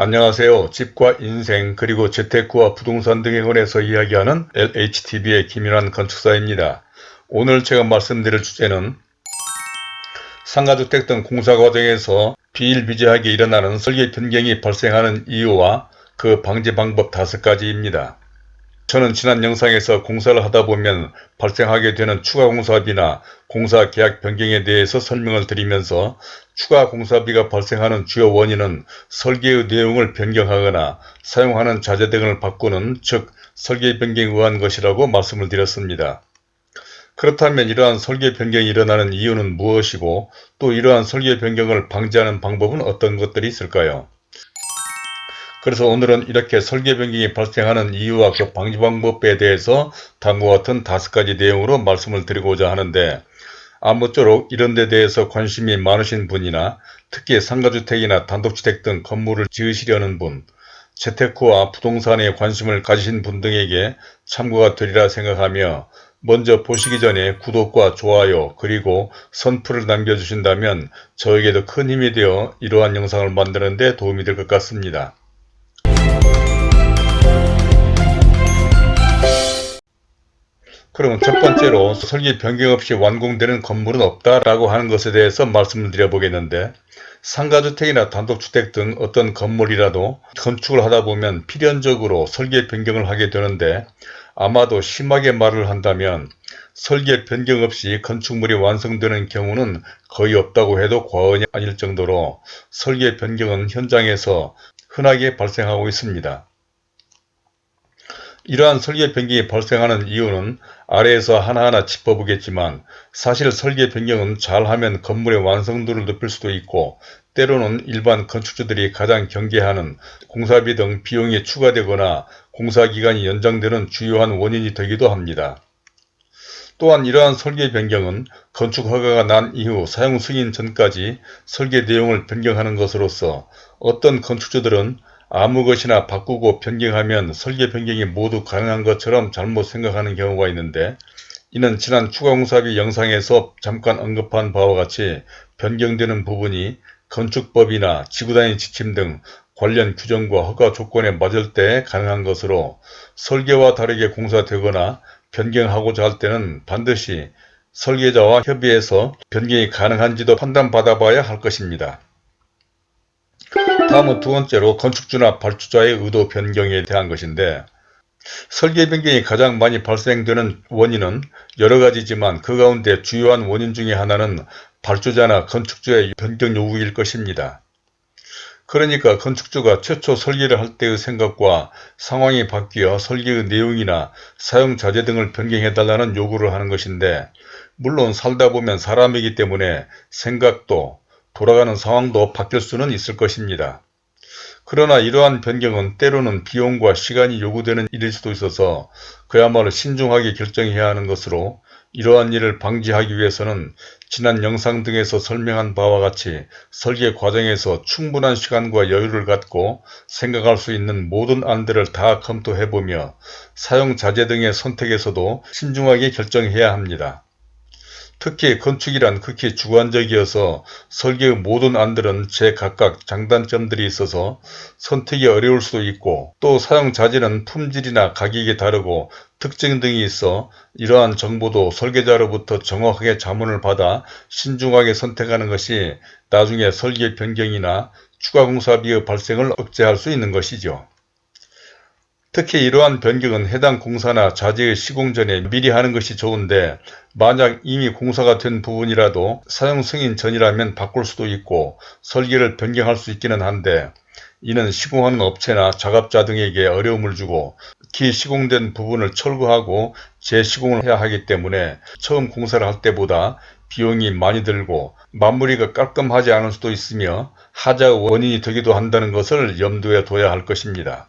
안녕하세요. 집과 인생 그리고 재테크와 부동산 등에 관해서 이야기하는 LHTV의 김윤환 건축사입니다. 오늘 제가 말씀드릴 주제는 상가주택 등 공사 과정에서 비일비재하게 일어나는 설계 변경이 발생하는 이유와 그 방지 방법 다섯 가지입니다. 저는 지난 영상에서 공사를 하다 보면 발생하게 되는 추가 공사비나 공사 계약 변경에 대해서 설명을 드리면서 추가 공사비가 발생하는 주요 원인은 설계의 내용을 변경하거나 사용하는 자재 등을 바꾸는 즉 설계 변경에 의한 것이라고 말씀을 드렸습니다. 그렇다면 이러한 설계 변경이 일어나는 이유는 무엇이고 또 이러한 설계 변경을 방지하는 방법은 어떤 것들이 있을까요? 그래서 오늘은 이렇게 설계 변경이 발생하는 이유와 그 방지 방법에 대해서 다음과 같은 다섯 가지 내용으로 말씀을 드리고자 하는데 아무쪼록 이런 데 대해서 관심이 많으신 분이나 특히 상가주택이나 단독주택 등 건물을 지으시려는 분, 재테크와 부동산에 관심을 가지신 분 등에게 참고가 되리라 생각하며 먼저 보시기 전에 구독과 좋아요 그리고 선풀을 남겨주신다면 저에게도 큰 힘이 되어 이러한 영상을 만드는 데 도움이 될 것 같습니다. 그럼 첫 번째로 설계 변경 없이 완공되는 건물은 없다라고 하는 것에 대해서 말씀을 드려보겠는데 상가주택이나 단독주택 등 어떤 건물이라도 건축을 하다 보면 필연적으로 설계 변경을 하게 되는데 아마도 심하게 말을 한다면 설계 변경 없이 건축물이 완성되는 경우는 거의 없다고 해도 과언이 아닐 정도로 설계 변경은 현장에서 흔하게 발생하고 있습니다. 이러한 설계 변경이 발생하는 이유는 아래에서 하나하나 짚어보겠지만 사실 설계 변경은 잘하면 건물의 완성도를 높일 수도 있고 때로는 일반 건축주들이 가장 경계하는 공사비 등 비용이 추가되거나 공사기간이 연장되는 주요한 원인이 되기도 합니다. 또한 이러한 설계 변경은 건축 허가가 난 이후 사용 승인 전까지 설계 내용을 변경하는 것으로서 어떤 건축주들은 아무 것이나 바꾸고 변경하면 설계 변경이 모두 가능한 것처럼 잘못 생각하는 경우가 있는데 이는 지난 추가공사비 영상에서 잠깐 언급한 바와 같이 변경되는 부분이 건축법이나 지구단위 지침 등 관련 규정과 허가 조건에 맞을 때 가능한 것으로 설계와 다르게 공사되거나 변경하고자 할 때는 반드시 설계자와 협의해서 변경이 가능한지도 판단받아 봐야 할 것입니다. 다음은 두 번째로 건축주나 발주자의 의도 변경에 대한 것인데 설계 변경이 가장 많이 발생되는 원인은 여러 가지지만 그 가운데 주요한 원인 중의 하나는 발주자나 건축주의 변경 요구일 것입니다. 그러니까 건축주가 최초 설계를 할 때의 생각과 상황이 바뀌어 설계의 내용이나 사용 자재 등을 변경해달라는 요구를 하는 것인데 물론 살다 보면 사람이기 때문에 생각도 돌아가는 상황도 바뀔 수는 있을 것입니다. 그러나 이러한 변경은 때로는 비용과 시간이 요구되는 일일 수도 있어서 그야말로 신중하게 결정해야 하는 것으로 이러한 일을 방지하기 위해서는 지난 영상 등에서 설명한 바와 같이 설계 과정에서 충분한 시간과 여유를 갖고 생각할 수 있는 모든 안들을 다 검토해보며 사용 자재 등의 선택에서도 신중하게 결정해야 합니다. 특히 건축이란 극히 주관적이어서 설계의 모든 안들은 제각각 장단점들이 있어서 선택이 어려울 수도 있고 또 사용 자재는 품질이나 가격이 다르고 특징 등이 있어 이러한 정보도 설계자로부터 정확하게 자문을 받아 신중하게 선택하는 것이 나중에 설계 변경이나 추가 공사비의 발생을 억제할 수 있는 것이죠. 특히 이러한 변경은 해당 공사나 자재의 시공 전에 미리 하는 것이 좋은데 만약 이미 공사가 된 부분이라도 사용 승인 전이라면 바꿀 수도 있고 설계를 변경할 수 있기는 한데 이는 시공하는 업체나 작업자 등에게 어려움을 주고 기 시공된 부분을 철거하고 재시공을 해야 하기 때문에 처음 공사를 할 때보다 비용이 많이 들고 마무리가 깔끔하지 않을 수도 있으며 하자 원인이 되기도 한다는 것을 염두에 둬야 할 것입니다.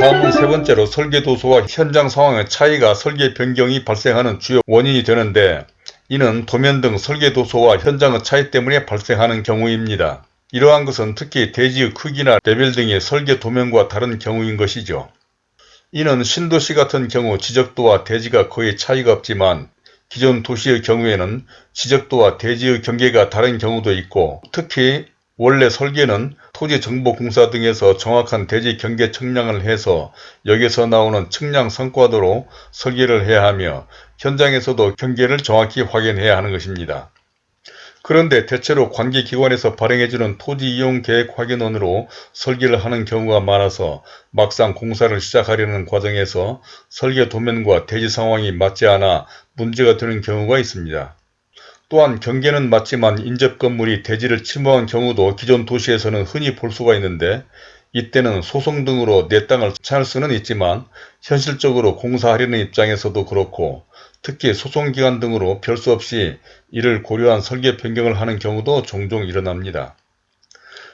다음은 세 번째로 설계도서와 현장 상황의 차이가 설계 변경이 발생하는 주요 원인이 되는데 이는 도면 등 설계도서와 현장의 차이 때문에 발생하는 경우입니다. 이러한 것은 특히 대지의 크기나 레벨 등의 설계 도면과 다른 경우인 것이죠. 이는 신도시 같은 경우 지적도와 대지가 거의 차이가 없지만 기존 도시의 경우에는 지적도와 대지의 경계가 다른 경우도 있고 특히 원래 설계는 토지정보공사 등에서 정확한 대지 경계 측량을 해서 여기서 나오는 측량 성과도로 설계를 해야 하며 현장에서도 경계를 정확히 확인해야 하는 것입니다. 그런데 대체로 관계기관에서 발행해주는 토지이용계획 확인원으로 설계를 하는 경우가 많아서 막상 공사를 시작하려는 과정에서 설계 도면과 대지 상황이 맞지 않아 문제가 되는 경우가 있습니다. 또한 경계는 맞지만 인접 건물이 대지를 침범한 경우도 기존 도시에서는 흔히 볼 수가 있는데 이때는 소송 등으로 내 땅을 찾을 수는 있지만 현실적으로 공사하려는 입장에서도 그렇고 특히 소송기관 등으로 별 수 없이 이를 고려한 설계 변경을 하는 경우도 종종 일어납니다.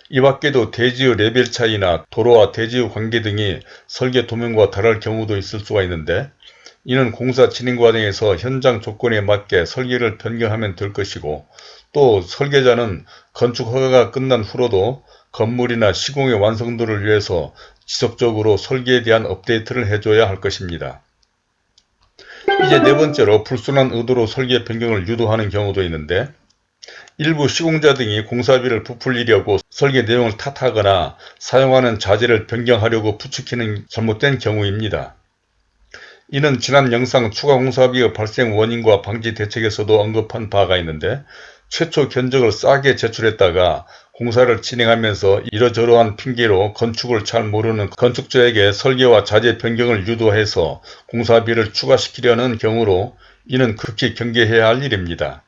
이 밖에도 대지의 레벨 차이나 도로와 대지의 관계 등이 설계 도면과 다를 경우도 있을 수가 있는데 이는 공사 진행 과정에서 현장 조건에 맞게 설계를 변경하면 될 것이고 또 설계자는 건축 허가가 끝난 후로도 건물이나 시공의 완성도를 위해서 지속적으로 설계에 대한 업데이트를 해줘야 할 것입니다. 이제 네 번째로 불순한 의도로 설계 변경을 유도하는 경우도 있는데 일부 시공자 등이 공사비를 부풀리려고 설계 내용을 탓하거나 사용하는 자재를 변경하려고 부추기는 잘못된 경우입니다. 이는 지난 영상 추가 공사비의 발생 원인과 방지 대책에서도 언급한 바가 있는데 최초 견적을 싸게 제출했다가 공사를 진행하면서 이러저러한 핑계로 건축을 잘 모르는 건축주에게 설계와 자재 변경을 유도해서 공사비를 추가시키려는 경우로 이는 극히 경계해야 할 일입니다.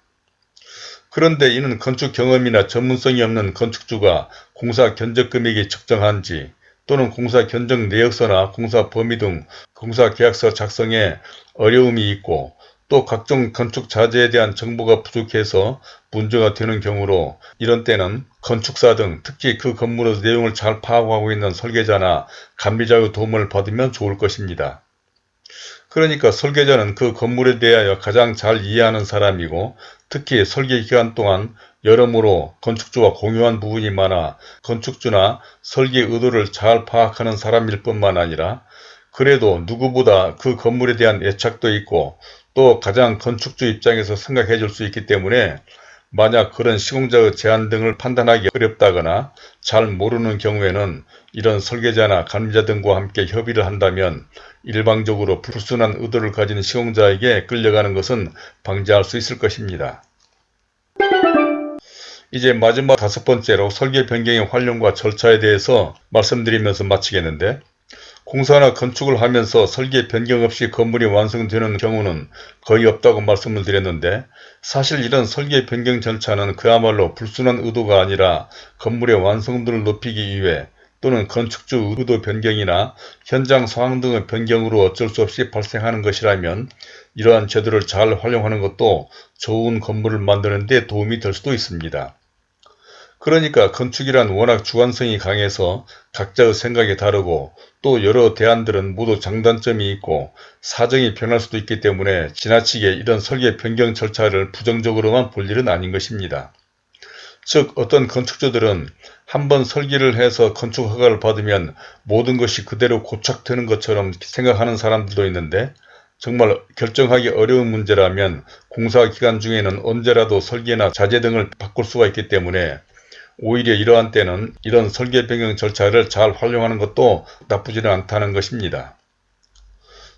그런데 이는 건축 경험이나 전문성이 없는 건축주가 공사 견적 금액이 적정한지 또는 공사 견적 내역서나 공사 범위 등 공사 계약서 작성에 어려움이 있고 또 각종 건축 자재에 대한 정보가 부족해서 문제가 되는 경우로 이런 때는 건축사 등 특히 그 건물의 내용을 잘 파악하고 있는 설계자나 감비자의 도움을 받으면 좋을 것입니다. 그러니까 설계자는 그 건물에 대하여 가장 잘 이해하는 사람이고 특히 설계 기간 동안 여러모로 건축주와 공유한 부분이 많아 건축주나 설계 의도를 잘 파악하는 사람일 뿐만 아니라 그래도 누구보다 그 건물에 대한 애착도 있고 또 가장 건축주 입장에서 생각해 줄 수 있기 때문에 만약 그런 시공자의 제안 등을 판단하기 어렵다거나 잘 모르는 경우에는 이런 설계자나 감리자 등과 함께 협의를 한다면 일방적으로 불순한 의도를 가진 시공자에게 끌려가는 것은 방지할 수 있을 것입니다. 이제 마지막 다섯 번째로 설계 변경의 활용과 절차에 대해서 말씀드리면서 마치겠는데 공사나 건축을 하면서 설계 변경 없이 건물이 완성되는 경우는 거의 없다고 말씀을 드렸는데 사실 이런 설계 변경 절차는 그야말로 불순한 의도가 아니라 건물의 완성도를 높이기 위해 또는 건축주 의도 변경이나 현장 상황 등의 변경으로 어쩔 수 없이 발생하는 것이라면 이러한 제도를 잘 활용하는 것도 좋은 건물을 만드는 데 도움이 될 수도 있습니다. 그러니까 건축이란 워낙 주관성이 강해서 각자의 생각이 다르고 또 여러 대안들은 모두 장단점이 있고 사정이 변할 수도 있기 때문에 지나치게 이런 설계 변경 절차를 부정적으로만 볼 일은 아닌 것입니다. 즉 어떤 건축주들은 한번 설계를 해서 건축 허가를 받으면 모든 것이 그대로 고착되는 것처럼 생각하는 사람들도 있는데 정말 결정하기 어려운 문제라면 공사 기간 중에는 언제라도 설계나 자재 등을 바꿀 수가 있기 때문에 오히려 이러한 때는 이런 설계 변경 절차를 잘 활용하는 것도 나쁘지는 않다는 것입니다.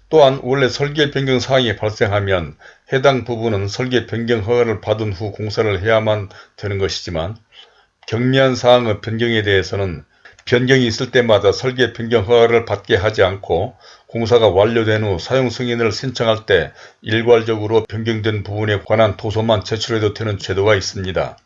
또한 원래 설계 변경 사항이 발생하면 해당 부분은 설계 변경 허가를 받은 후 공사를 해야만 되는 것이지만 경미한 사항의 변경에 대해서는 변경이 있을 때마다 설계 변경 허가를 받게 하지 않고 공사가 완료된 후 사용 승인을 신청할 때 일괄적으로 변경된 부분에 관한 도서만 제출해도 되는 제도가 있습니다.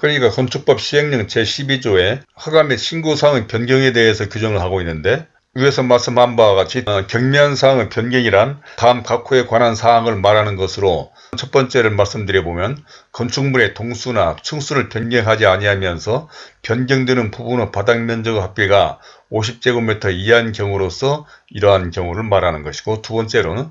그러니까 건축법 시행령 제12조에 허가 및 신고사항의 변경에 대해서 규정을 하고 있는데 위에서 말씀한 바와 같이 어, 경미한 사항의 변경이란 다음 각 호에 관한 사항을 말하는 것으로 첫 번째를 말씀드려보면 건축물의 동수나 층수를 변경하지 아니하면서 변경되는 부분의 바닥면적 합계가 50제곱미터 이하인 경우로서 이러한 경우를 말하는 것이고 두 번째로는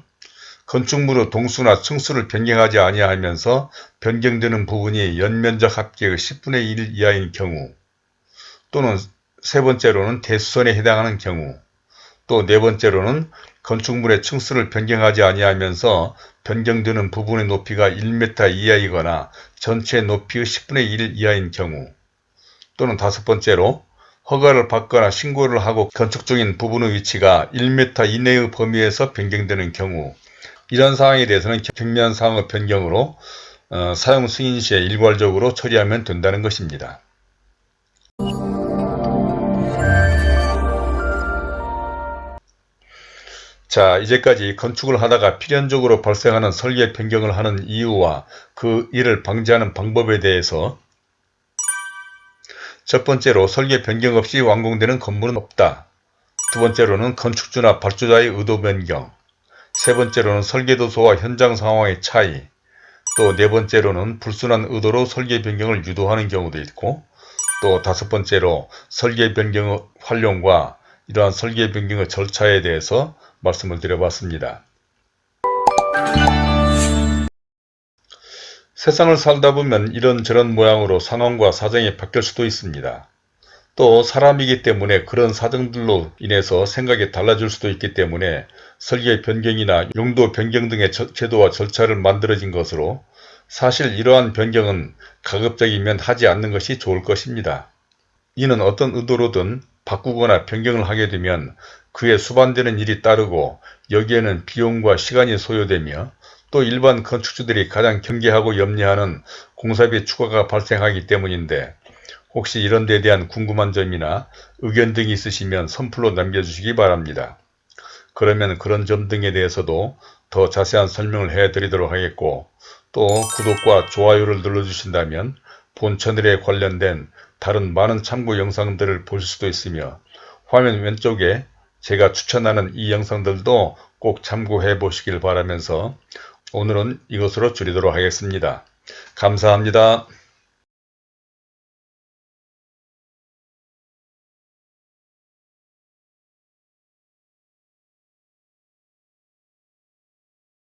건축물의 동수나 층수를 변경하지 아니하면서 변경되는 부분이 연면적 합계의 10분의 1 이하인 경우 또는 세 번째로는 대수선에 해당하는 경우 또 네 번째로는 건축물의 층수를 변경하지 아니하면서 변경되는 부분의 높이가 1m 이하이거나 전체 높이의 10분의 1 이하인 경우 또는 다섯 번째로 허가를 받거나 신고를 하고 건축 중인 부분의 위치가 1m 이내의 범위에서 변경되는 경우 이런 사항에 대해서는 경미한 사항의 변경으로 어, 사용 승인 시에 일괄적으로 처리하면 된다는 것입니다. 자 이제까지 건축을 하다가 필연적으로 발생하는 설계 변경을 하는 이유와 그 이를 방지하는 방법에 대해서 첫 번째로 설계 변경 없이 완공되는 건물은 없다. 두 번째로는 건축주나 발주자의 의도 변경 세 번째로는 설계도서와 현장 상황의 차이 또 네 번째로는 불순한 의도로 설계 변경을 유도하는 경우도 있고 또 다섯 번째로 설계 변경의 활용과 이러한 설계 변경의 절차에 대해서 말씀을 드려봤습니다. 세상을 살다 보면 이런저런 모양으로 상황과 사정이 바뀔 수도 있습니다. 또 사람이기 때문에 그런 사정들로 인해서 생각이 달라질 수도 있기 때문에 설계 변경이나 용도 변경 등의 제도와 절차를 만들어진 것으로 사실 이러한 변경은 가급적이면 하지 않는 것이 좋을 것입니다. 이는 어떤 의도로든 바꾸거나 변경을 하게 되면 그에 수반되는 일이 따르고 여기에는 비용과 시간이 소요되며 또 일반 건축주들이 가장 경계하고 염려하는 공사비 추가가 발생하기 때문인데 혹시 이런 데 대한 궁금한 점이나 의견 등이 있으시면 선플로 남겨주시기 바랍니다. 그러면 그런 점 등에 대해서도 더 자세한 설명을 해드리도록 하겠고 또 구독과 좋아요를 눌러주신다면 본 채널에 관련된 다른 많은 참고 영상들을 보실 수도 있으며 화면 왼쪽에 제가 추천하는 이 영상들도 꼭 참고해 보시길 바라면서 오늘은 이것으로 줄이도록 하겠습니다. 감사합니다.